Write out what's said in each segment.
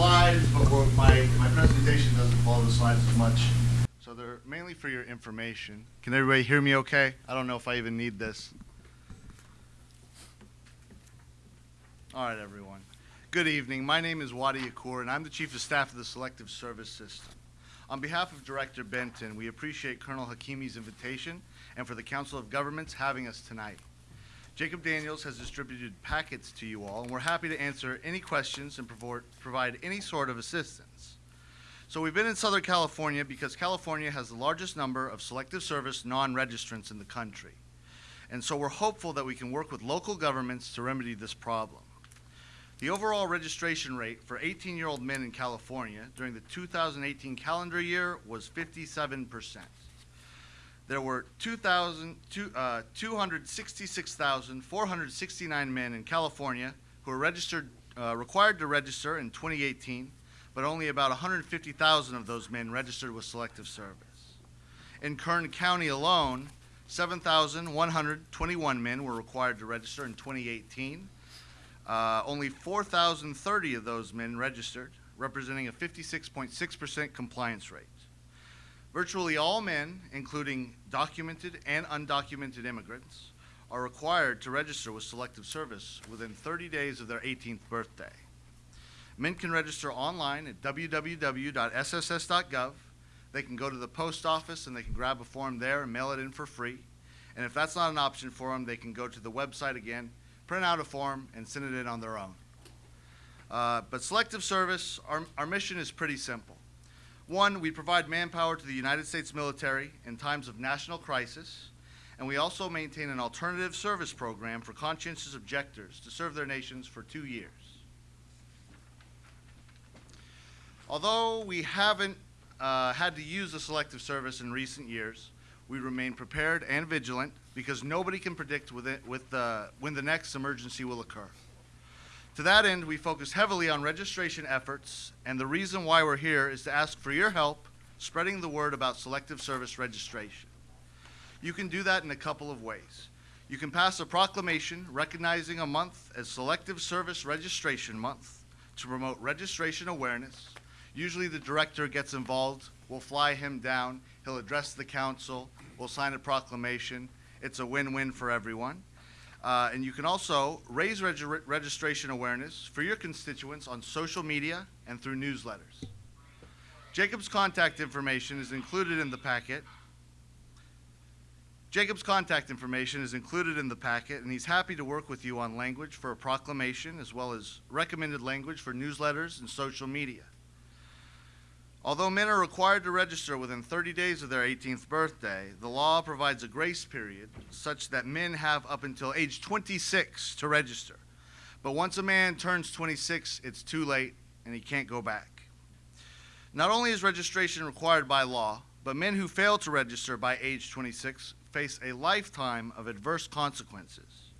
slides, but my, my presentation doesn't follow the slides as much. So they're mainly for your information. Can everybody hear me okay? I don't know if I even need this. All right, everyone. Good evening. My name is Wadi Yakhour, and I'm the Chief of Staff of the Selective Service System. On behalf of Director Benton, we appreciate Colonel Hakimi's invitation and for the Council of Governments having us tonight. Jacob Daniels has distributed packets to you all, and we're happy to answer any questions and provide, any sort of assistance. So we've been in Southern California because California has the largest number of Selective Service non-registrants in the country. And so we're hopeful that we can work with local governments to remedy this problem. The overall registration rate for 18-year-old men in California during the 2018 calendar year was 57%. There were 2,000 two- uh, 266,469 men in California who were registered, uh, required to register in 2018, but only about 150,000 of those men registered with Selective Service. In Kern County alone, 7,121 men were required to register in 2018. Uh, only 4,030 of those men registered, representing a 56.6% compliance rate. Virtually all men, including documented and undocumented immigrants, are required to register with Selective Service within 30 days of their 18th birthday. Men can register online at www.sss.gov. They can go to the post office and they can grab a form there and mail it in for free. And if that's not an option for them, they can go to the website again, print out a form, and send it in on their own. Uh, but Selective Service, our, our mission is pretty simple. One, we provide manpower to the United States military in times of national crisis, and we also maintain an alternative service program for conscientious objectors to serve their nations for two years. Although we haven't uh, had to use the Selective Service in recent years, we remain prepared and vigilant because nobody can predict with it, with the, when the next emergency will occur. To that end, we focus heavily on registration efforts, and the reason why we're here is to ask for your help spreading the word about Selective Service registration. You can do that in a couple of ways. You can pass a proclamation recognizing a month as Selective Service Registration Month to promote registration awareness. Usually the director gets involved, we'll fly him down, he'll address the council, we'll sign a proclamation. It's a win-win for everyone. Uh, and you can also raise regi- registration awareness for your constituents on social media and through newsletters. Jacob's contact information is included in the packet. Jacob's contact information is included in the packet, and he's happy to work with you on language for a proclamation as well as recommended language for newsletters and social media. Although men are required to register within 30 days of their 18th birthday, the law provides a grace period such that men have up until age 26 to register. But once a man turns 26, it's too late and he can't go back. Not only is registration required by law, but men who fail to register by age 26 face a lifetime of adverse consequences.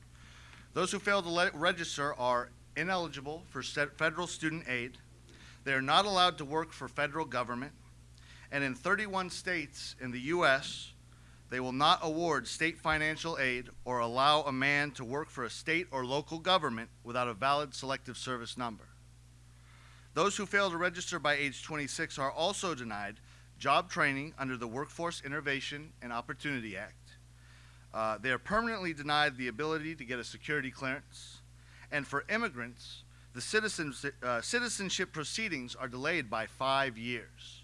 Those who fail to register are ineligible for federal student aid, they are not allowed to work for federal government, and in 31 states in the U.S., they will not award state financial aid or allow a man to work for a state or local government without a valid selective service number. Those who fail to register by age 26 are also denied job training under the Workforce Innovation and Opportunity Act. Uh, they are permanently denied the ability to get a security clearance. And for immigrants, the citizens, uh, citizenship proceedings are delayed by five years.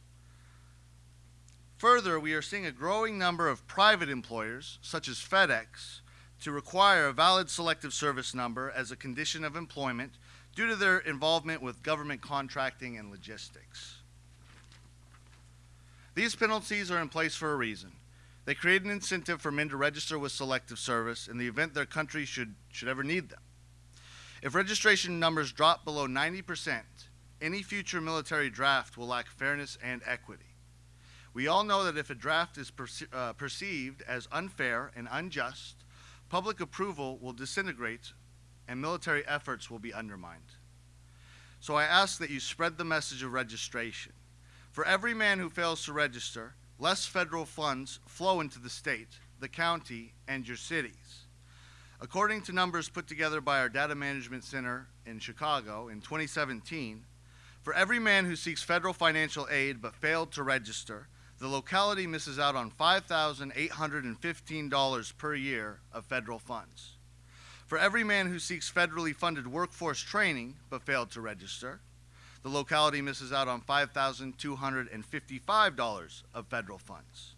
Further, we are seeing a growing number of private employers, such as FedEx, to require a valid selective service number as a condition of employment due to their involvement with government contracting and logistics. These penalties are in place for a reason. They create an incentive for men to register with selective service in the event their country should, should ever need them. If registration numbers drop below 90%, any future military draft will lack fairness and equity. We all know that if a draft is perce- uh, perceived as unfair and unjust, public approval will disintegrate and military efforts will be undermined. So I ask that you spread the message of registration. For every man who fails to register, less federal funds flow into the state, the county, and your cities. According to numbers put together by our Data Management Center in Chicago in 2017, for every man who seeks federal financial aid but failed to register, the locality misses out on $5,815 per year of federal funds. For every man who seeks federally funded workforce training but failed to register, the locality misses out on $5,255 of federal funds.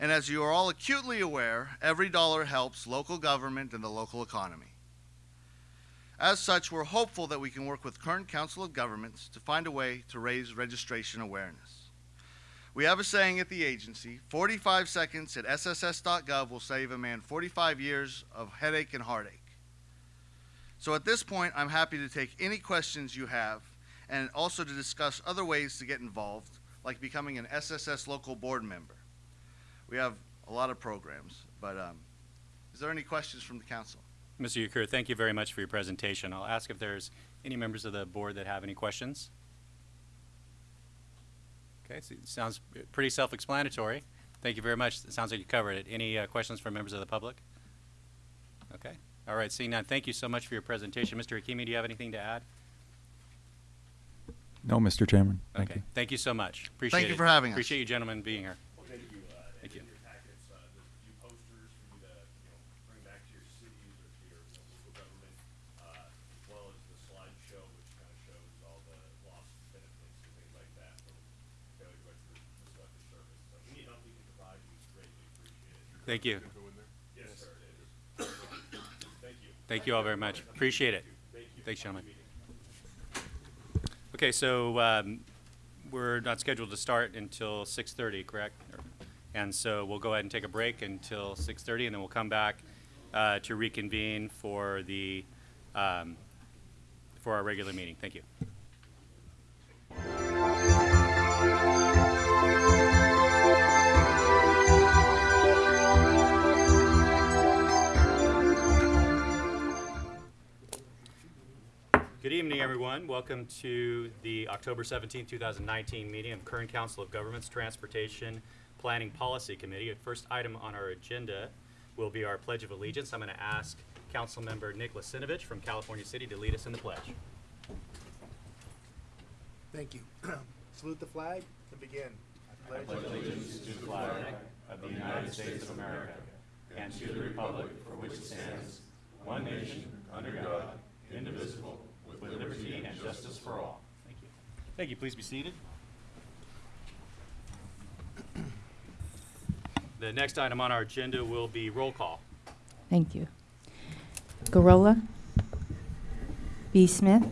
And as you are all acutely aware, every dollar helps local government and the local economy. As such, we're hopeful that we can work with current Council of Governments to find a way to raise registration awareness. We have a saying at the agency 45 seconds at SSS.gov will save a man 45 years of headache and heartache. So at this point, I'm happy to take any questions you have and also to discuss other ways to get involved, like becoming an SSS local board member. We have a lot of programs, but um, is there any questions from the council? Mr. Yakhour, thank you very much for your presentation. I'll ask if there's any members of the board that have any questions. Okay, so it sounds pretty self-explanatory. Thank you very much. It sounds like you covered it. Any uh, questions from members of the public? Okay, all right, seeing none, thank you so much for your presentation. Mr. Hakimi, do you have anything to add? No, Mr. Chairman. Thank Okay, you. thank you so much. Appreciate it. you for having us. Appreciate you gentlemen being here. Well, thank you. Uh, Thank you. In your packets, uh, there's a few posters for you to, you know, bring back to your cities or to your you know, local government, uh, as well as the slideshow, which kind of shows all the lost benefits and things like that from failure to register the selective service. So any help we can provide, we greatly appreciate it. Thank you. Yes, sir, it is. Thank you. All very much. Appreciate it. Thanks, gentlemen. Okay, so um, we're not scheduled to start until 6:30, correct? And so we'll go ahead and take a break until 6:30, and then we'll come back uh, to reconvene for the, um, for our regular meeting. Thank you. Good evening, everyone. Welcome to the October 17, 2019 meeting of Kern Council of Governments Transportation Planning Policy Committee. The first item on our agenda will be our Pledge of Allegiance. I'm going to ask Councilmember Nick Lasinovich from California City to lead us in the pledge. Thank you. Salute the flag and begin. I pledge allegiance to the flag of the United States of America and to the republic for which it stands, one nation, under God, indivisible, with liberty and justice for all. Thank you. Thank you. Please be seated. The next item on our agenda will be roll call. Thank you. Gurrola. B. Smith.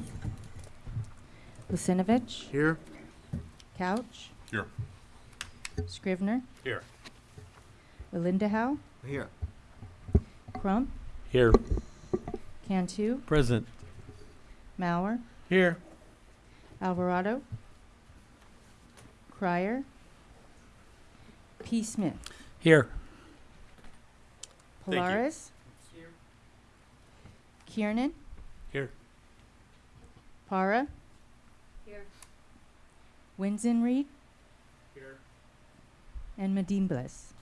Lucinovich. Here. Couch. Here. Scrivner. Here. Linda Howe, Here. Crump. Here. Cantu. Present. Mauer. Here. Alvarado. Crier. P. Smith. Here. Thank you. Polaris. Kiernan. Here. Para. Here. Winzen Reed. Here. And Medine Bliss.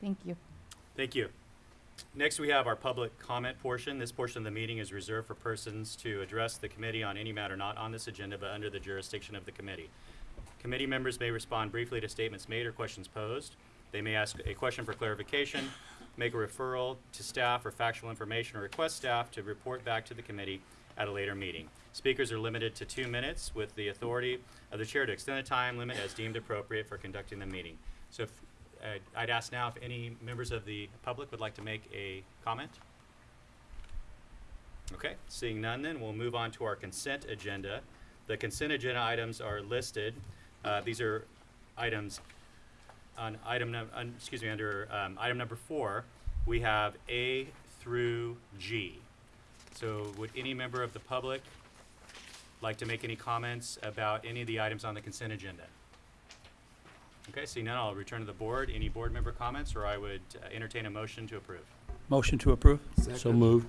Thank you. Thank you. Next, we have our public comment portion. This portion of the meeting is reserved for persons to address the committee on any matter not on this agenda but under the jurisdiction of the committee. Committee members may respond briefly to statements made or questions posed. They may ask a question for clarification, make a referral to staff or factual information, or request staff to report back to the committee at a later meeting. Speakers are limited to two minutes with the authority of the chair to extend the time limit as deemed appropriate for conducting the meeting. So if, uh, I'd ask now if any members of the public would like to make a comment. Okay, seeing none then, we'll move on to our consent agenda. The consent agenda items are listed. Uh, These are items on item, on- excuse me, under um, item number four, we have A through G. So would any member of the public like to make any comments about any of the items on the consent agenda? Okay, seeing none, I'll return to the board. Any board member comments, or I would uh, entertain a motion to approve. Motion to approve? So Second. moved.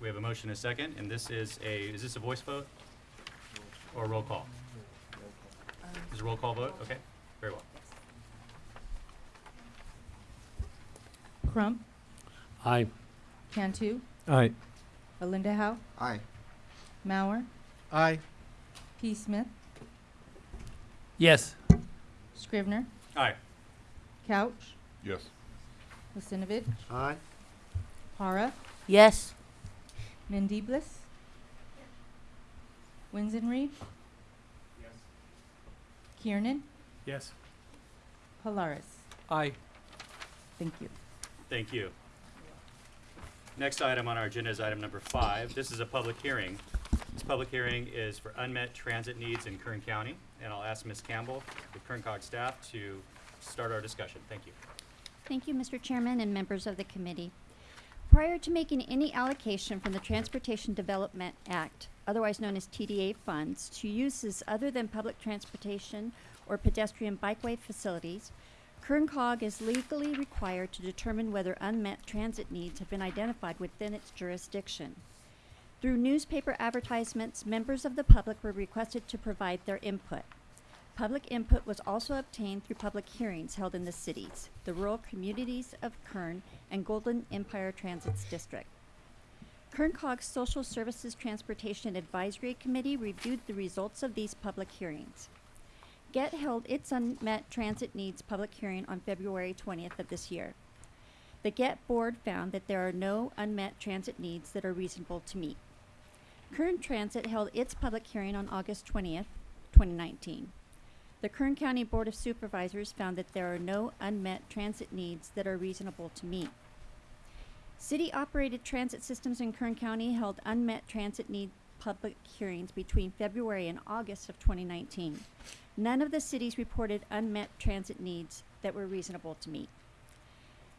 We have a motion and a second, and this is a, is this a voice vote? Or a roll call? Is it a roll call vote? Okay, very well. Crump, Aye. Cantu, Aye. Belinda Howe, Aye. Mauer, Aye. P. Smith, Yes. Scrivner, Aye. Couch, Yes. Lissinovich, Aye. Para, Yes. Mendiblis, Winzenreed, Yes. Kiernan, Yes. Polaris. Aye. Thank you. Thank you. Next item on our agenda is item number five. This is a public hearing. This public hearing is for unmet transit needs in Kern County, and I'll ask Ms. Campbell, the Kerncog staff, to start our discussion. Thank you. Thank you, Mr. Chairman and members of the committee. Prior to making any allocation from the Transportation Development Act, otherwise known as TDA funds, to uses other than public transportation or pedestrian bikeway facilities, KernCog is legally required to determine whether unmet transit needs have been identified within its jurisdiction. Through newspaper advertisements, members of the public were requested to provide their input. Public input was also obtained through public hearings held in the cities, the rural communities of Kern and Golden Empire Transit's district. Kern Cog's Social Services Transportation Advisory Committee reviewed the results of these public hearings. GET held its unmet transit needs public hearing on February 20th of this year. The GET board found that there are no unmet transit needs that are reasonable to meet. Kern Transit held its public hearing on August 20th, 2019. The Kern County Board of Supervisors found that there are no unmet transit needs that are reasonable to meet. City-operated transit systems in Kern County held unmet transit need public hearings between February and August of 2019. None of the cities reported unmet transit needs that were reasonable to meet.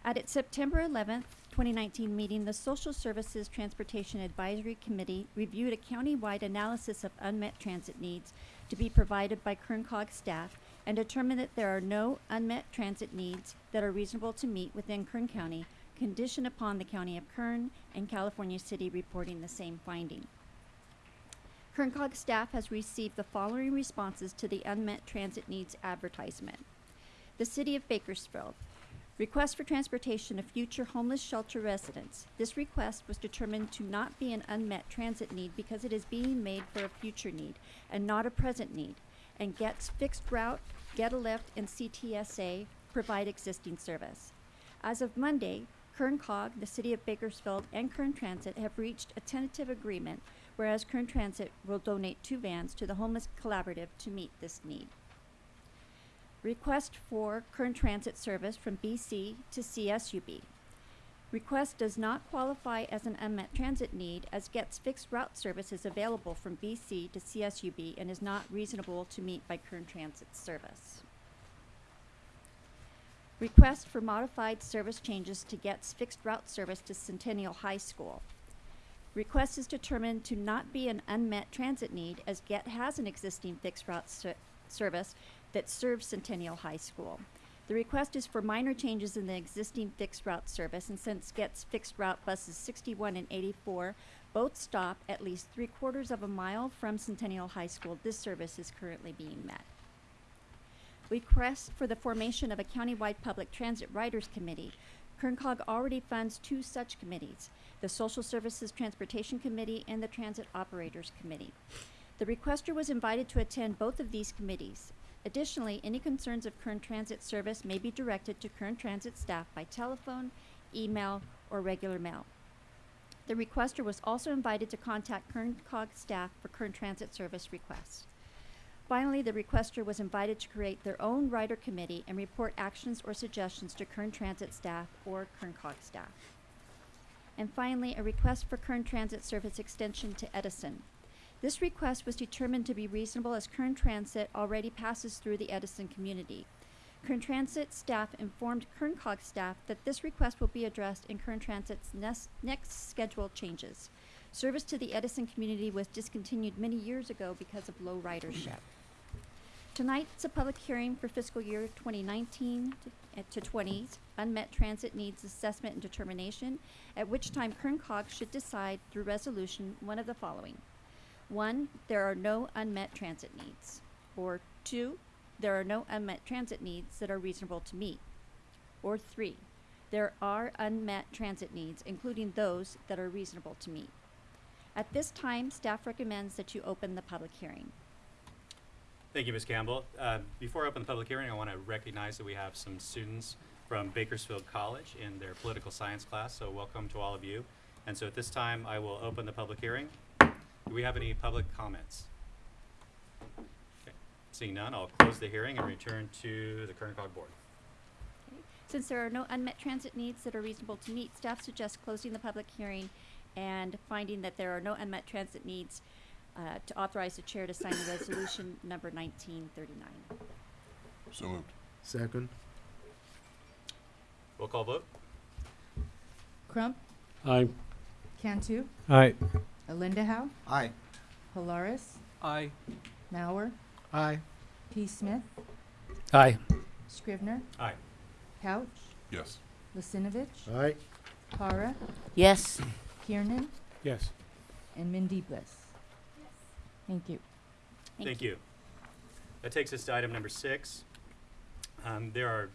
At its September 11th, 2019 meeting, the Social Services Transportation Advisory Committee reviewed a county-wide analysis of unmet transit needs to be provided by Kern Cog staff and determine that there are no unmet transit needs that are reasonable to meet within Kern County, conditioned upon the County of Kern and California City reporting the same finding. Kern Cog staff has received the following responses to the unmet transit needs advertisement. The City of Bakersfield. Request for transportation of future homeless shelter residents. This request was determined to not be an unmet transit need because it is being made for a future need and not a present need, and gets fixed route, Get a Lift, and CTSA provide existing service. As of Monday, Kern Cog, the City of Bakersfield, and Kern Transit have reached a tentative agreement, whereas Kern Transit will donate two vans to the Homeless Collaborative to meet this need. Request for current transit service from BC to CSUB. Request does not qualify as an unmet transit need as gets fixed route service is available from BC to CSUB and is not reasonable to meet by current transit service. Request for modified service changes to GET's fixed route service to Centennial High School. Request is determined to not be an unmet transit need as GET has an existing fixed route ser- service that serves Centennial High School. The request is for minor changes in the existing fixed route service, and since GET's fixed route buses 61 and 84 both stop at least three quarters of a mile from Centennial High School, this service is currently being met. Request for the formation of a countywide public transit riders committee. KernCog already funds two such committees, the Social Services Transportation Committee and the Transit Operators Committee. The requester was invited to attend both of these committees. Additionally, any concerns of current transit service may be directed to current transit staff by telephone, email, or regular mail. The requester was also invited to contact KernCog staff for current transit service requests. Finally, the requester was invited to create their own rider committee and report actions or suggestions to Kern Transit staff or KernCog staff. And finally, a request for Kern Transit service extension to Edison. This request was determined to be reasonable as Kern Transit already passes through the Edison community. Kern Transit staff informed Kerncog staff that this request will be addressed in Kern Transit's next, next scheduled changes. Service to the Edison community was discontinued many years ago because of low ridership. Tonight's a public hearing for fiscal year 2019 to- uh, to 20's unmet transit needs assessment and determination, at which time Kerncog should decide through resolution one of the following. One, there are no unmet transit needs. Or two, there are no unmet transit needs that are reasonable to meet. Or three, there are unmet transit needs, including those that are reasonable to meet. At this time, staff recommends that you open the public hearing. Thank you, Ms. Campbell. Uh, Before I open the public hearing, I want to recognize that we have some students from Bakersfield College in their political science class, so welcome to all of you. And so at this time, I will open the public hearing. Do we have any public comments? Okay. Seeing none, I'll close the hearing and return to the Kerncog Board. Since there are no unmet transit needs that are reasonable to meet, staff suggests closing the public hearing and finding that there are no unmet transit needs uh, to authorize the chair to sign the resolution number 1939. So moved. Second. Roll call vote? Crump, Aye. Cantu, Aye. Alindahow, Aye. Polaris, Aye. Mauer, Aye. P. Smith, Aye. Scrivner, Aye. Couch, Yes. Lucinovich, Aye. Para, Yes. Kiernan, Yes. and Mindy Bliss. Thank you. Thank you. That takes us to item number six. Um, There are,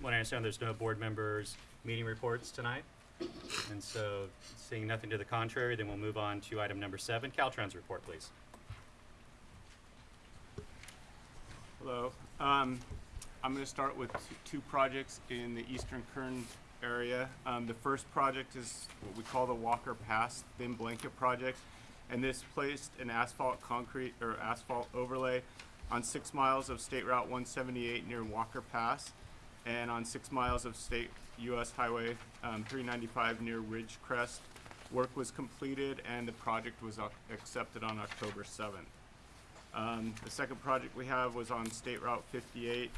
what I understand, there's no board members' meeting reports tonight. And so, seeing nothing to the contrary, then we'll move on to item number seven, Caltrans report, please. Hello. Um, I'm going to start with two projects in the eastern Kern area. Um, the first project is what we call the Walker Pass Thin Blanket Project. And this placed an asphalt concrete or asphalt overlay on six miles of State Route 178 near Walker Pass and on six miles of State US Highway um, 395 near Ridgecrest. Work was completed and the project was accepted on October 7th. Um, the second project we have was on State Route 58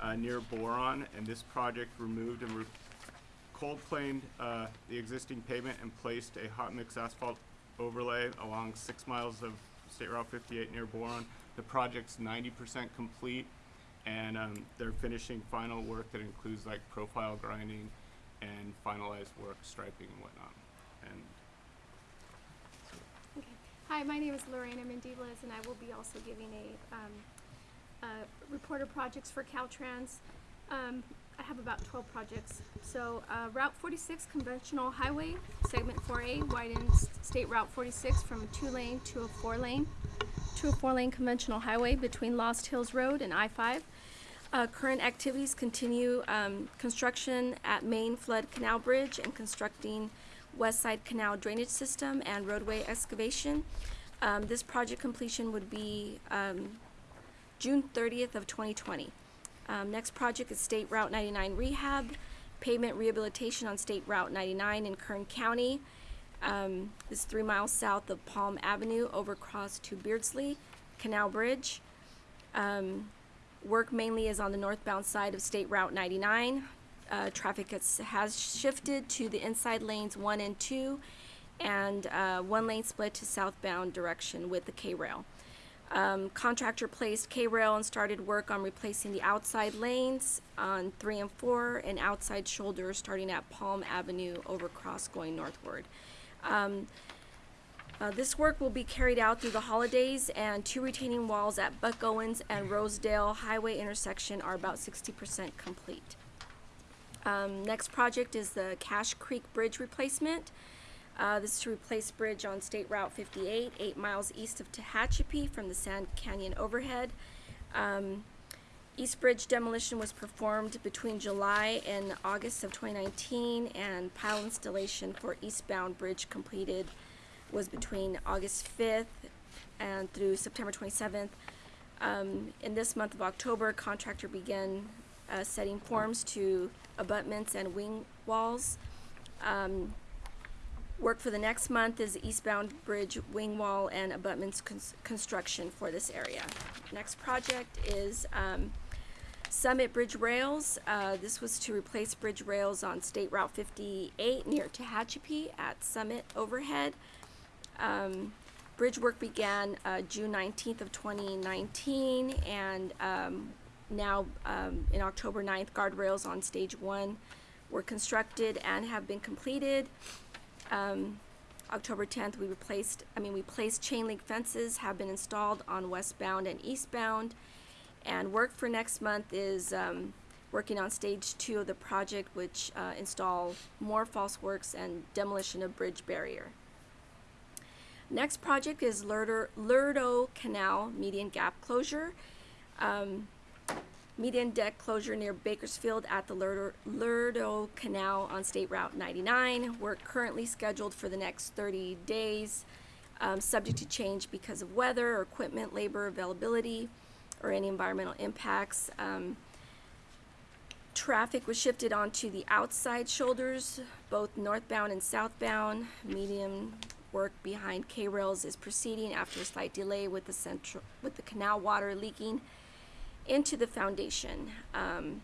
uh, near Boron, and this project removed and re- cold planed uh, the existing pavement and placed a hot mix asphalt overlay along six miles of State Route 58 near Boron. The project's 90% complete, and um, they're finishing final work that includes like profile grinding and finalized work, striping and whatnot. And Okay. Hi, my name is Lorena Mendivas, and I will be also giving a, um, uh, report of projects for Caltrans. Um, I have about twelve projects. So, uh, Route forty-six conventional highway, segment four A widens State Route forty-six from a two-lane to a four-lane, to a four-lane conventional highway between Lost Hills Road and I-five. Uh, current activities continue, um, construction at Main Flood Canal Bridge and constructing West Side Canal drainage system and roadway excavation. Um, this project completion would be, um, June thirtieth of twenty twenty. Um, next project is State Route ninety-nine rehab, pavement rehabilitation on State Route ninety-nine in Kern County. Um, this is three miles south of Palm Avenue, overcross to Beardsley Canal Bridge. Um, work mainly is on the northbound side of State Route ninety-nine. Uh, traffic has, has shifted to the inside lanes one and two, and, uh, one lane split to southbound direction with the K-rail. Um, contractor placed K-rail and started work on replacing the outside lanes on three and four and outside shoulders starting at Palm Avenue overcross going northward. Um, uh, this work will be carried out through the holidays and two retaining walls at Buck Owens and Rosedale Highway intersection are about sixty percent complete. Um, next project is the Cache Creek Bridge replacement. Uh, this is to replace bridge on State Route 58, eight miles east of Tehachapi from the Sand Canyon overhead. Um, East Bridge demolition was performed between July and August of 2019, and pile installation for eastbound bridge completed was between August 5th and through September 27th. Um, in this month of October, contractor began uh, setting forms to abutments and wing walls. Um, Work for the next month is eastbound bridge wing wall and abutments cons- construction for this area. Next project is, um, Summit Bridge Rails, uh, this was to replace bridge rails on State Route 58 near Tehachapi at Summit Overhead. Um, bridge work began uh, June 19th of 2019, and um, now um, in October 9th, guardrails on Stage 1 were constructed and have been completed. Um, October 10th, we replaced, I mean, we placed chain link fences have been installed on westbound and eastbound. And work for next month is um, working on stage two of the project, which uh, install more false works and demolition of bridge barrier. Next project is Lerdo, Canal median gap closure. Um, median deck closure near Bakersfield at the Lerdo, Canal on State Route 99. We're currently scheduled for the next 30 days, um, subject to change because of weather equipment, labor availability, or any environmental impacts. Um, traffic was shifted onto the outside shoulders, both northbound and southbound. Medium work behind K-rails is proceeding after a slight delay with the central, with the canal water leaking into the foundation. Um,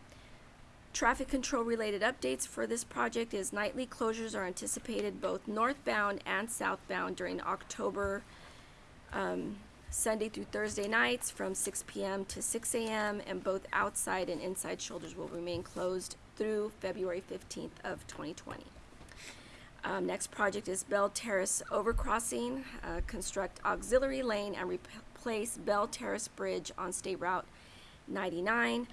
traffic control related updates for this project is nightly closures are anticipated both northbound and southbound during October, um, Sunday through Thursday nights from 6 p.m. to 6 a.m. and both outside and inside shoulders will remain closed through February 15th of 2020. Um, next project is Bell Terrace Overcrossing, uh, construct auxiliary lane and replace Bell Terrace Bridge on State Route 99.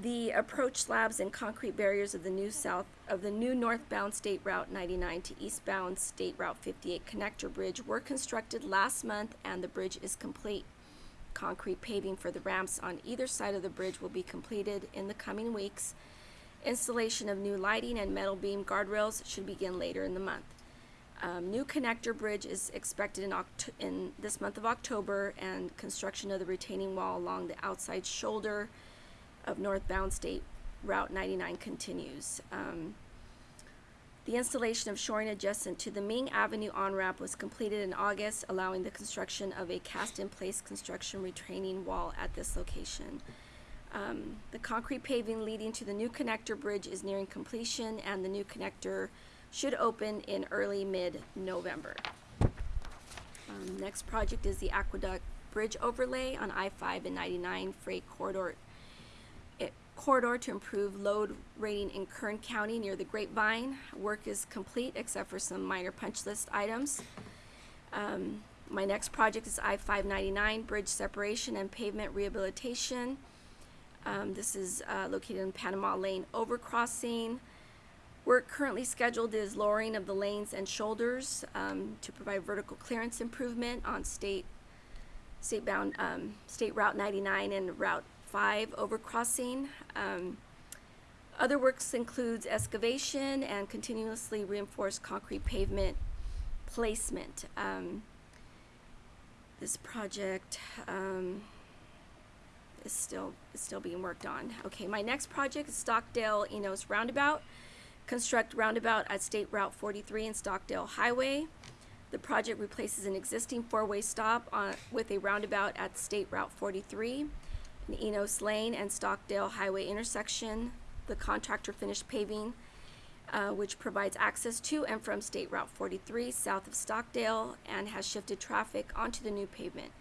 The approach slabs and concrete barriers of the new south, of the new northbound State Route 99 to eastbound State Route 58 connector bridge were constructed last month and the bridge is complete. Concrete paving for the ramps on either side of the bridge will be completed in the coming weeks. Installation of new lighting and metal beam guardrails should begin later in the month. Um, new connector bridge is expected in, in this month of October, and construction of the retaining wall along the outside shoulder of northbound State Route 99 continues. Um, the installation of shoring adjacent to the Ming Avenue on-ramp was completed in August, allowing the construction of a cast-in-place construction retaining wall at this location. Um, the concrete paving leading to the new connector bridge is nearing completion, and the new connector should open in early mid-November. Um, next project is the Aqueduct Bridge overlay on I-5 and 99 freight corridor corridor to improve load rating in Kern County near the Grapevine. Work is complete except for some minor punch list items. Um, my next project is I-599 bridge separation and pavement rehabilitation. Um, this is uh, located in Panama Lane overcrossing. Work currently scheduled is lowering of the lanes and shoulders um, to provide vertical clearance improvement on state state bound um, state route 99 and route 5 overcrossing. Um, other works includes excavation and continuously reinforced concrete pavement placement. Um, this project um, is still is still being worked on. Okay, my next project is Stockdale Enos Roundabout. Construct roundabout at State Route 43 and Stockdale Highway. The project replaces an existing four-way stop on, with a roundabout at State Route 43, an Enos Lane and Stockdale Highway intersection. The contractor finished paving, uh, which provides access to and from State Route 43 south of Stockdale and has shifted traffic onto the new pavement.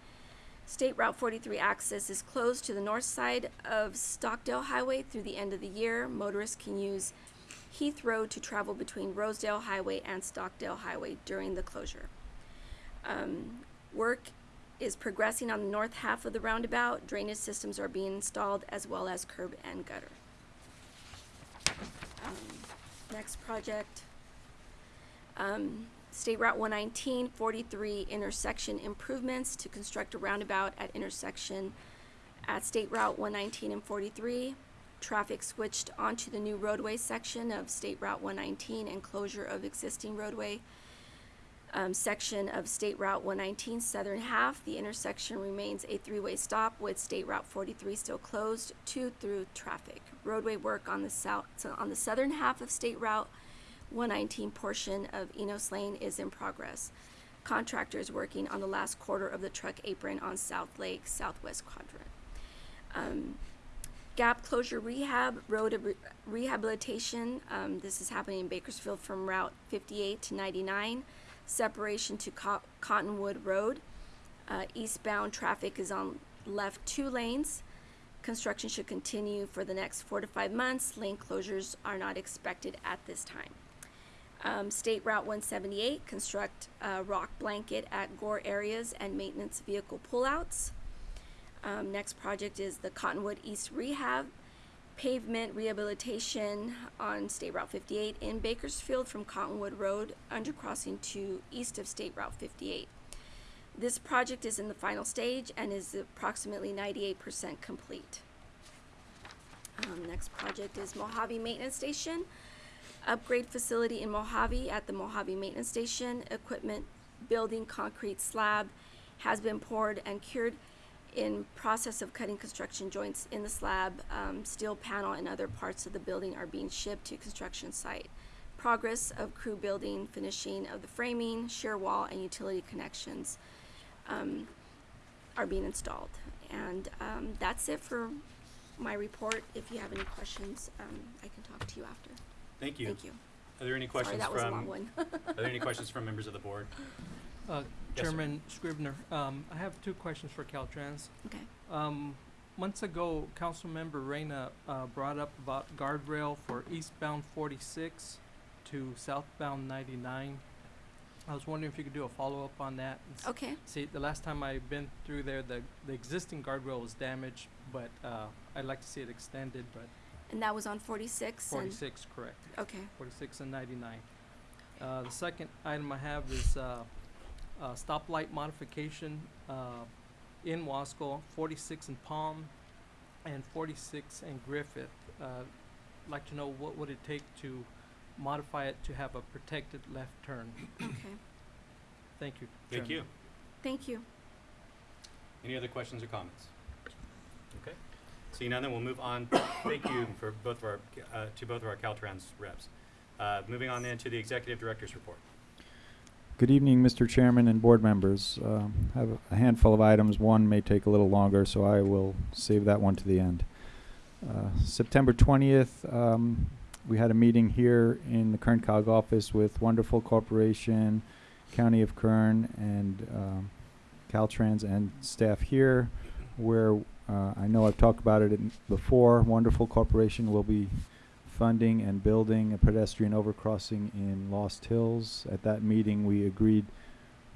State Route 43 access is closed to the north side of Stockdale Highway through the end of the year. Motorists can use Heath Road to travel between Rosedale Highway and Stockdale Highway during the closure. Um, work is progressing on the north half of the roundabout. Drainage systems are being installed as well as curb and gutter. Um, next project. Um, State Route 119, 43 intersection improvements to construct a roundabout at intersection at State Route 119 and 43. Traffic switched onto the new roadway section of State Route 119 and closure of existing roadway um, section of State Route 119 southern half. The intersection remains a three-way stop with State Route 43 still closed to through traffic. Roadway work on the south so on the southern half of State Route 119 portion of Enos Lane is in progress. Contractors working on the last quarter of the truck apron on South Lake Southwest quadrant. Um, Gap closure rehab, road re- rehabilitation. Um, this is happening in Bakersfield from Route 58 to 99, separation to Co- Cottonwood Road. Uh, eastbound traffic is on left two lanes. Construction should continue for the next four to five months. Lane closures are not expected at this time. Um, State Route 178, construct rock blanket at gore areas and maintenance vehicle pullouts. Um, next project is the Cottonwood East Rehab pavement rehabilitation on State Route 58 in Bakersfield from Cottonwood Road undercrossing to east of State Route 58. This project is in the final stage and is approximately 98% complete. Um, next project is Mojave Maintenance Station. Upgrade facility in Mojave at the Mojave Maintenance Station. Equipment building concrete slab has been poured and cured in process of cutting construction joints in the slab. Um, steel panel and other parts of the building are being shipped to construction site. Progress of crew building, finishing of the framing, shear wall, and utility connections um, are being installed. And um, that's it for my report. If you have any questions, um, I can talk to you after. Thank you. Thank you. Are there any questions Sorry, questions that was a long one. are there any questions from members of the board? Uh, Yes, sir. Chairman Scrivner, um, I have two questions for Caltrans. Okay. Um, months ago, Councilmember Reyna, uh, brought up about guardrail for eastbound forty-six to southbound ninety-nine. I was wondering if you could do a follow-up on that. and s- Okay. See, the last time I've been through there, the, the existing guardrail was damaged, but, uh, I'd like to see it extended, but And that was on 46 and forty-six, correct. Okay. 46 and 99. Uh, the second item I have is uh, uh, stoplight modification uh, in Wasco, 46 in Palm, and 46 in Griffith. Uh, like to know what would it take to modify it to have a protected left turn. Okay. Thank you. Thank you. Chairman. Thank you. Any other questions or comments? Okay. Seeing none, then we'll move on. Thank you for both of our, uh, to both of our Caltrans reps. Uh, moving on then to the executive director's report. Good evening, Mr. Chairman and board members. Um, I have a handful of items. One may take a little longer, so I will save that one to the end. Uh, September 20th, um, we had a meeting here in the Kern Cog office with Wonderful Corporation, County of Kern, and um, Caltrans and staff here, where uh, I know I've talked about it before. Wonderful Corporation will be funding and building a pedestrian overcrossing in Lost Hills. At that meeting, we agreed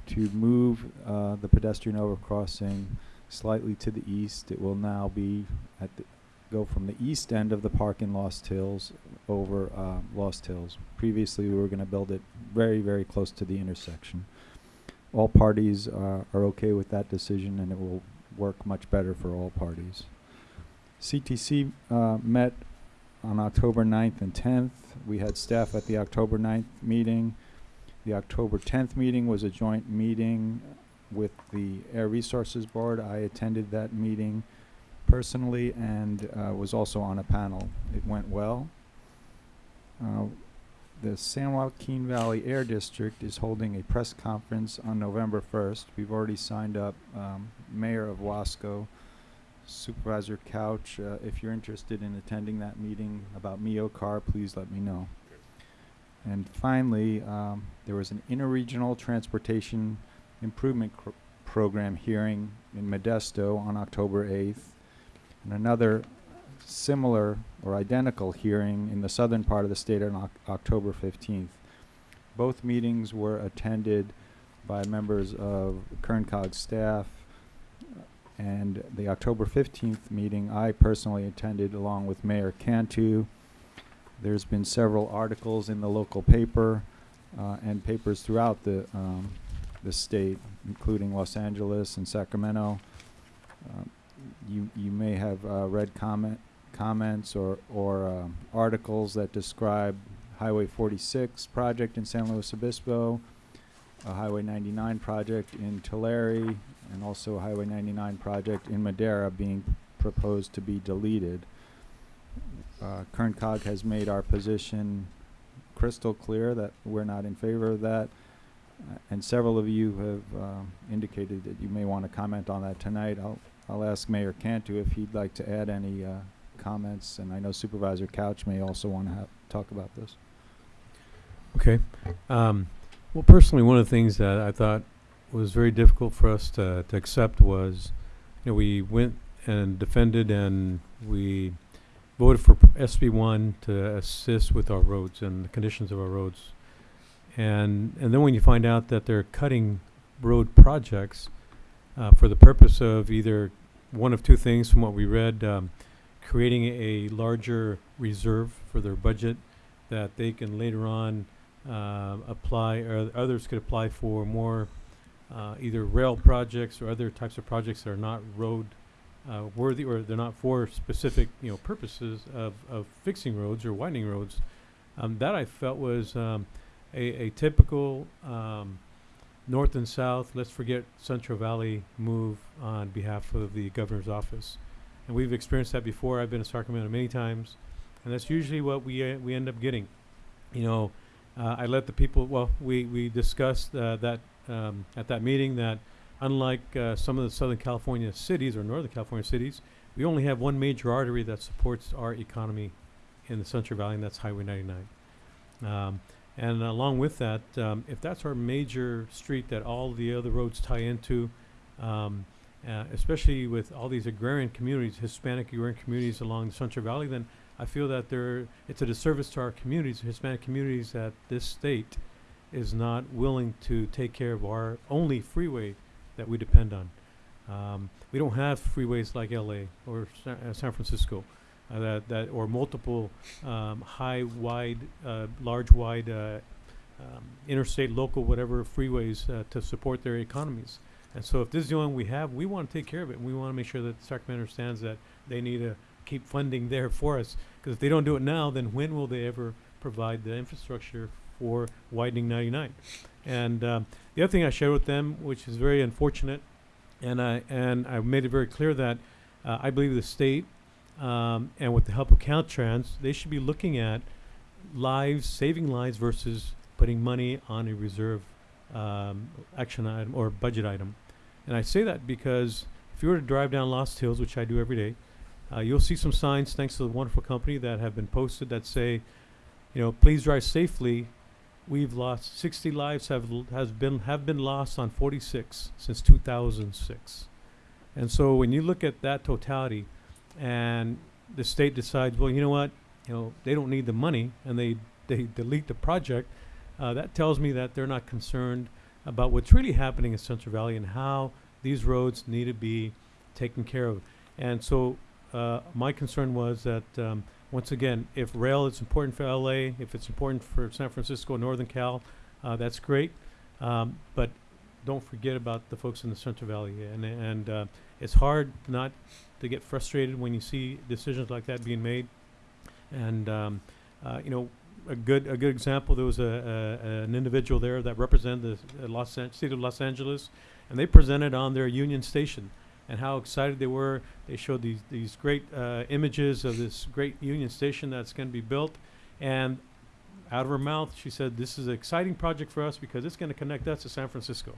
to move uh, the pedestrian overcrossing slightly to the east. It will now be at the, go from the east end of the park in Lost Hills over uh, Lost Hills. Previously, we were going to build it very, very close to the intersection. All parties uh, are okay with that decision, and it will work much better for all parties. CTC uh, met on October 9th and 10th. We had staff at the October 9th meeting. The October 10th meeting was a joint meeting with the Air Resources Board. I attended that meeting personally and uh, was also on a panel. It went well. Uh, the San Joaquin Valley Air District is holding a press conference on November 1st. We've already signed up um, Mayor of Wasco, Supervisor Couch. Uh, if you're interested in attending that meeting about MioCar, please let me know. And finally, um, there was an interregional transportation improvement program hearing in Modesto on October 8th, and another similar or identical hearing in the southern part of the state on Oc- October 15th. Both meetings were attended by members of Kern Cog staff, and the October 15th meeting I personally attended along with Mayor Cantu. There's been several articles in the local paper uh, and papers throughout the, um, the state, including Los Angeles and Sacramento. Um, you, you may have uh, read comment, comments or, or um, articles that describe Highway 46 project in San Luis Obispo, a Highway 99 project in Tulare, and also a Highway 99 project in Madera being proposed to be deleted. Uh, Kern Cog has made our position crystal clear that we're not in favor of that. Uh, and several of you have uh, indicated that you may want to comment on that tonight. I'll, I'll ask Mayor Cantu if he'd like to add any uh, comments, and I know Supervisor Couch may also want to talk about this. Okay. Um, well, personally, one of the things that I thought was very difficult for us to, to accept was, you know, we went and defended and we voted for SB one to assist with our roads and the conditions of our roads. And, and then when you find out that they're cutting road projects, uh, for the purpose of either one of two things from what we read, um, creating a larger reserve for their budget that they can later on uh, apply, or others could apply for more uh, either rail projects or other types of projects that are not road uh, worthy or they're not for specific you know purposes of, of fixing roads or widening roads. Um, that I felt was um, a, a typical um, north and south. Let's forget Central Valley move on behalf of the governor's office, and we've experienced that before. I've been to Sacramento many times, and that's usually what we uh, we end up getting. You know, uh, I let the people. Well, we we discussed uh, that um, at that meeting that unlike uh, some of the Southern California cities or Northern California cities, we only have one major artery that supports our economy in the Central Valley, and that's Highway 99. Um, and along with that, um, if that's our major street that all the other roads tie into, um, uh, especially with all these agrarian communities, Hispanic agrarian communities along the Central Valley, then I feel that there it's a disservice to our communities, Hispanic communities, that this state is not willing to take care of our only freeway that we depend on. Um, we don't have freeways like LA or Sa- uh, San Francisco uh, that, that or multiple um, high, wide, uh, large, wide uh, um, interstate, local, whatever freeways uh, to support their economies. And so, if this is the only one we have, we want to take care of it, and we want to make sure that Sacramento understands that they need to keep funding there for us. Because if they don't do it now, then when will they ever provide the infrastructure for widening 99? And um, the other thing I shared with them, which is very unfortunate, and I and I made it very clear that uh, I believe the state, um, and with the help of Caltrans, they should be looking at lives, saving lives versus putting money on a reserve um, action item or budget item. And I say that because if you were to drive down Lost Hills, which I do every day, uh, you'll see some signs, thanks to the wonderful company, that have been posted that say, you know, please drive safely. We've lost 60 lives have has been have been lost on 46 since 2006. And so when you look at that totality, and the state decides, well, you know what, you know, they don't need the money, and they they delete the project, uh, that tells me that they're not concerned about what's really happening in Central Valley and how these roads need to be taken care of. And so uh, my concern was that um, once again, if rail is important for LA, if it's important for San Francisco, Northern Cal, uh, that's great. Um, but don't forget about the folks in the Central Valley, and and uh, it's hard not to get frustrated when you see decisions like that being made. And um, uh, you know, a good a good example. There was a, a an individual there that represented the uh, Los An- city of Los Angeles, and they presented on their Union Station and how excited they were. They showed these these great uh, images of this great Union Station that's going to be built, and out of her mouth she said, "This is an exciting project for us because it's going to connect us to San Francisco."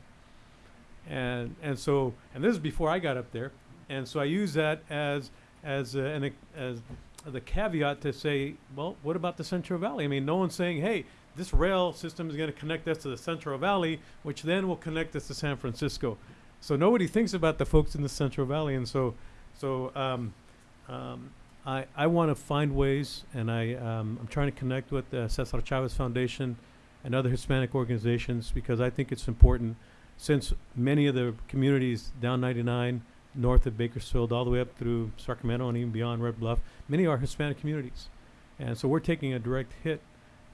And and so and this is before I got up there, and so I use that as as uh, an as the caveat to say, well, what about the Central Valley? I mean, no one's saying, hey, this rail system is going to connect us to the Central Valley, which then will connect us to San Francisco. So nobody thinks about the folks in the Central Valley, and so, so um, um, I I want to find ways, and I um, I'm trying to connect with the Cesar Chavez Foundation and other Hispanic organizations because I think it's important, since many of the communities down 99 north of Bakersfield all the way up through Sacramento and even beyond Red Bluff, many are Hispanic communities, and so we're taking a direct hit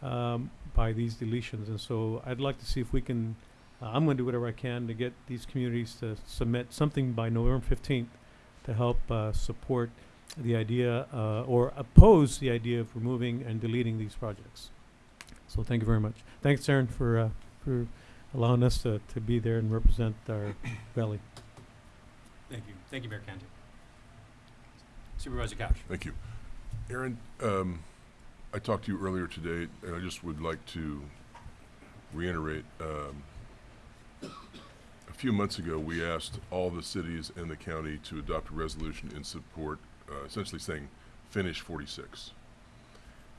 um, by these deletions, and so I'd like to see if we can. Uh, I'm going to do whatever I can to get these communities to submit something by November 15th to help uh, support the idea uh, or oppose the idea of removing and deleting these projects. So thank you very much. Thanks, Aaron, for uh, for allowing us to, to be there and represent our valley. Thank you. Thank you, Mayor Cantu. Supervisor Couch. Thank you. Aaron, um, I talked to you earlier today, and I just would like to reiterate, um, a few months ago, we asked all the cities in the county to adopt a resolution in support, uh, essentially saying, finish 46.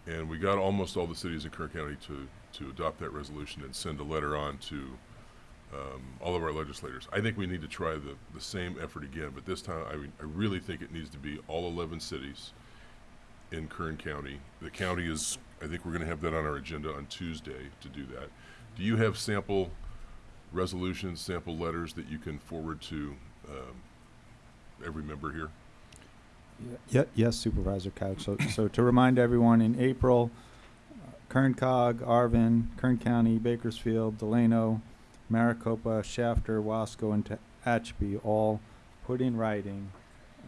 And we got almost all the cities in Kern County to, to adopt that resolution and send a letter on to um, all of our legislators. I think we need to try the, the same effort again, but this time I, I really think it needs to be all 11 cities in Kern County. The county is, I think we're going to have that on our agenda on Tuesday to do that. Do you have sample resolutions, sample letters that you can forward to um, every member here? Ye- Yes, Supervisor Couch. So, so to remind everyone, in April, uh, Kern Cog, Arvin, Kern County, Bakersfield, Delano, Maricopa, Shafter, Wasco, and Tehachapi all put in writing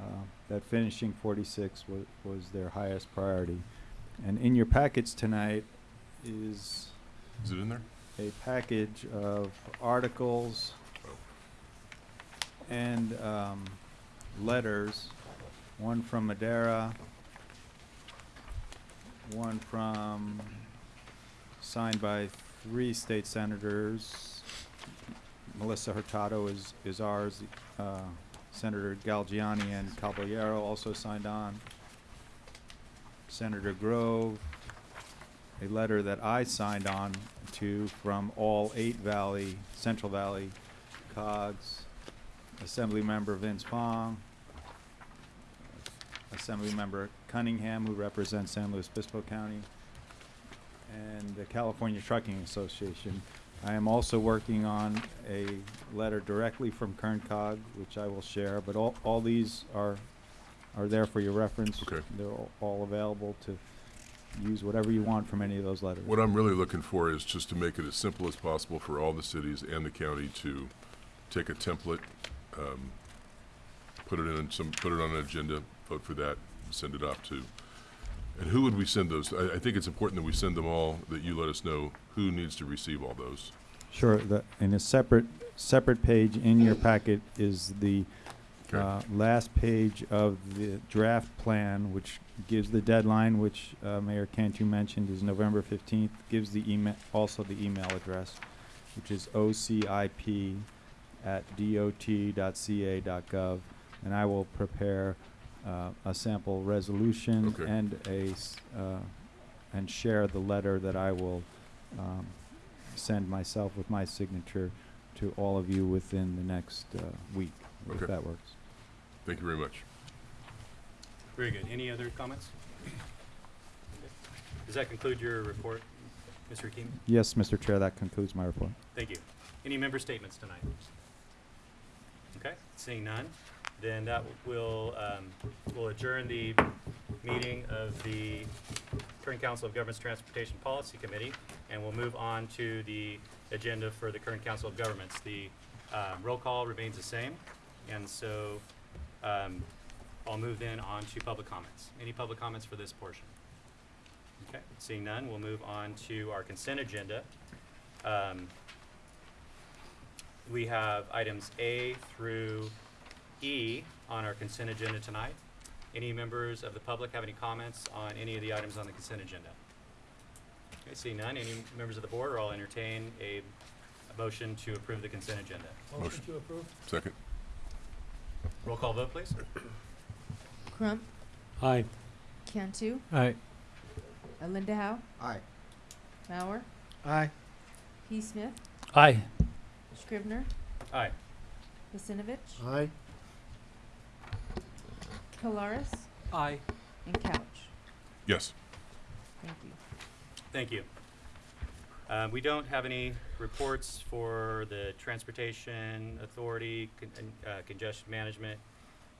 uh, that finishing 46 was, was their highest priority. And in your packets tonight is Is it in there? A package of articles and um, letters, one from Madera, one from, signed by three state senators. Melissa Hurtado is, is ours, uh, Senator Galgiani and Caballero also signed on. Senator Grove, a letter that I signed on to from all eight Valley, Central Valley COGS, Assemblymember Vince Fong, Assemblymember Cunningham, who represents San Luis Obispo County, and the California Trucking Association. I am also working on a letter directly from Kern Cog, which I will share, but all, all these are, are there for your reference. Okay. They're all- all available to use whatever you want from any of those letters. What I'm really looking for is just to make it as simple as possible for all the cities and the county to take a template, um, put it in some, put it on an agenda, vote for that, send it off to. And who would we send those? I, I think it's important that we send them all, that you let us know who needs to receive all those. Sure, the, in a separate, separate page in your packet is the, Uh, last page of the draft plan, which gives the deadline, which, uh, Mayor Cantu mentioned is November fifteenth, gives the email, also the email address, which is ocip at dot.ca.gov, and I will prepare, uh, a sample resolution Okay. and a, s- uh, and share the letter that I will, um, send myself with my signature to all of you within the next, uh, week, if Okay. that works. Thank you very much. Very good. Any other comments? Does that conclude your report, Mr. Hakimi? Yes, Mr. Chair, that concludes my report. Thank you. Any member statements tonight? Okay, seeing none, then that will, um, will adjourn the meeting of the Kern Council of Governments Transportation Policy Committee, and we'll move on to the agenda for the Kern Council of Governments. The, um, roll call remains the same, and so, um, I'll move then on to public comments. Any public comments for this portion? Okay, seeing none, we'll move on to our consent agenda. Um, we have items A through E on our consent agenda tonight. Any members of the public have any comments on any of the items on the consent agenda? Okay, seeing none, any members of the board, or I'll entertain a, a motion to approve the consent agenda. Motion. to approve? Second? Roll call vote, please. Crump, Aye. Cantu, Aye. uh, Linda Howe, Aye. Mauer, Aye. P. Smith, Aye. Scrivner, Aye. Pacinovich, Aye. Kolaris, Aye. and Couch. Yes. Thank you. Thank you. Uh, we don't have any reports for the Transportation Authority, Con- uh, Congestion Management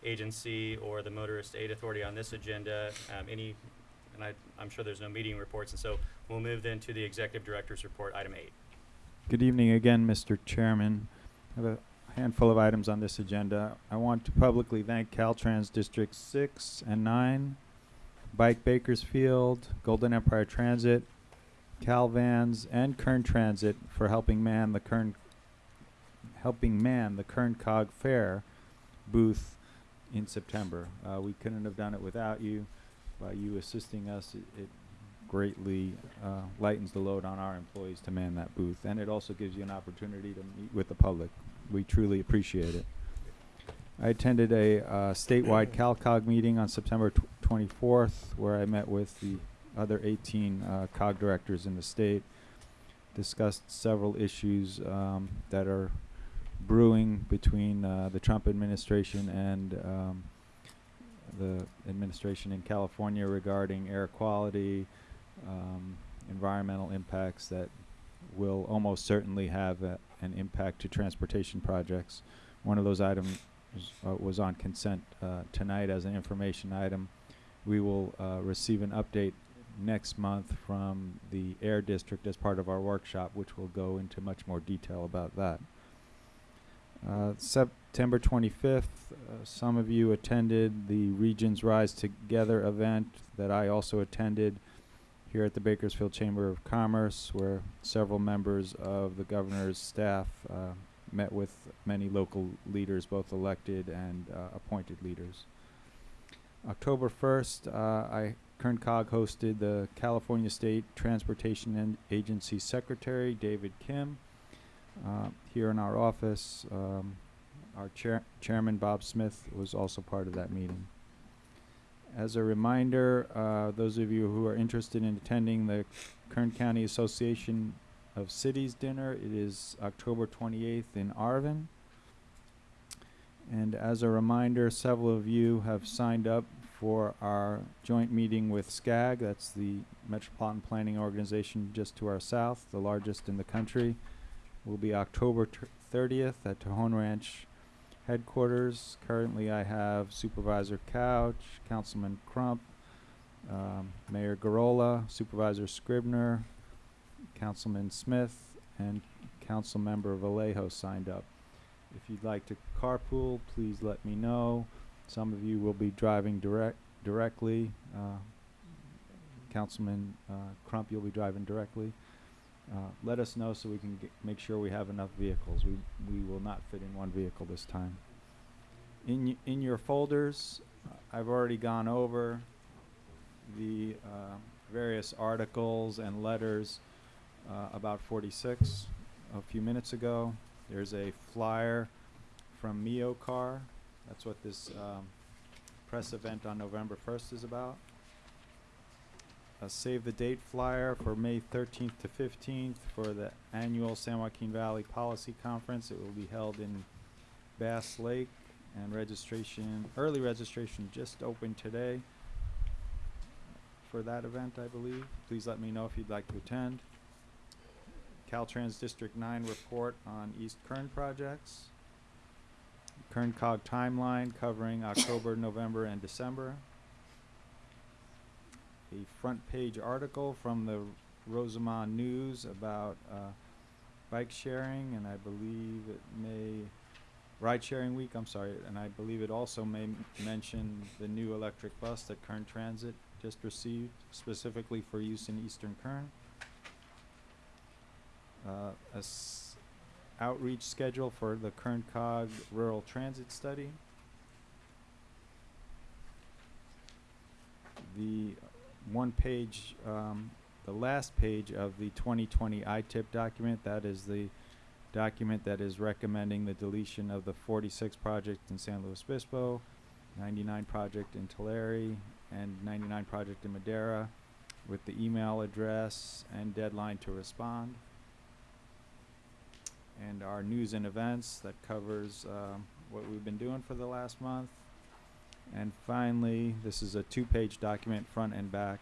Agency, or the Motorist Aid Authority on this agenda. Um, any, and I, I'm sure there's no meeting reports, and so we'll move then to the Executive Director's Report, item eight. Good evening again, Mr. Chairman. I have a handful of items on this agenda. I want to publicly thank Caltrans District Six and Nine, Bike Bakersfield, Golden Empire Transit, Calvans, and Kern Transit for helping man the Kern, helping man the Kern Cog Fair booth in September. Uh, we couldn't have done it without you. By you assisting us, it, it greatly uh, lightens the load on our employees to man that booth, and it also gives you an opportunity to meet with the public. We truly appreciate it. I attended a uh, statewide CalCog meeting on September tw- twenty-fourth, where I met with the other eighteen, uh, COG directors in the state. Discussed several issues, um, that are brewing between, uh, the Trump administration and, um, the administration in California regarding air quality, um, environmental impacts that will almost certainly have a, an impact to transportation projects. One of those items uh, was on consent uh, tonight as an information item. We will uh, receive an update next month from the Air District as part of our workshop, which will go into much more detail about that. Uh, September 25th, uh, some of you attended the Regions Rise Together event that I also attended here at the Bakersfield Chamber of Commerce, where several members of the governor's staff uh, met with many local leaders, both elected and uh, appointed leaders. October 1st, uh, I Kern Cog hosted the California State Transportation and Agency Secretary, David Kim, uh, here in our office. Um, our chair chairman, Bob Smith, was also part of that meeting. As a reminder, uh, those of you who are interested in attending the Kern County Association of Cities dinner, it is October 28th in Arvin. And as a reminder, several of you have signed up for our joint meeting with SCAG, that's the Metropolitan Planning Organization just to our south, the largest in the country. Will be October 30th at Tejon Ranch headquarters. Currently, I have Supervisor Couch, Councilman Crump, um, Mayor Gurrola, Supervisor Scrivner, Councilman Smith, and Councilmember Vallejo signed up. If you'd like to carpool, please let me know. Some of you will be driving direct directly. Uh, Councilman uh, Crump, you'll be driving directly. Uh, let us know so we can make sure we have enough vehicles. We we will not fit in one vehicle this time. In in your folders, uh, I've already gone over the uh, various articles and letters uh, about 46 a few minutes ago. There's a flyer from MioCar. That's what this um, press event on November 1st is about. A save the date flyer for May 13th to 15th for the annual San Joaquin Valley Policy Conference. It will be held in Bass Lake and registration, early registration just opened today for that event, I believe. Please let me know if you'd like to attend. Caltrans District 9 report on East Kern projects. Kern Cog timeline covering October, November, and December. A front page article from the Rosamond News about uh, bike sharing, and I believe it may, ride sharing week, I'm sorry, and I believe it also may mention the new electric bus that Kern Transit just received specifically for use in Eastern Kern. Uh, a s- outreach schedule for the Kern Cog Rural Transit Study. The one page, um, the last page of the 2020 ITIP document, that is the document that is recommending the deletion of the 46 project in San Luis Obispo, 99 project in Tulare, and 99 project in Madera, with the email address and deadline to respond and our news and events that covers um, what we've been doing for the last month. And finally, this is a two-page document, front and back,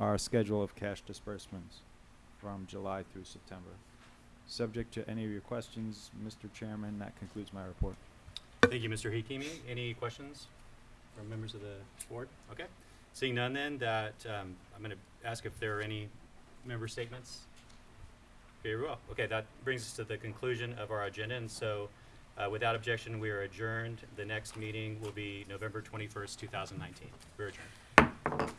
our schedule of cash disbursements from July through September. Subject to any of your questions, Mr. Chairman, that concludes my report. Thank you, Mr. Hakimi. Any questions from members of the board? Okay. Seeing none then, that, um, I'm gonna ask if there are any member statements. Very well. Okay, that brings us to the conclusion of our agenda, and so, uh, without objection, we are adjourned. The next meeting will be November twenty-first, two thousand nineteen. We're adjourned.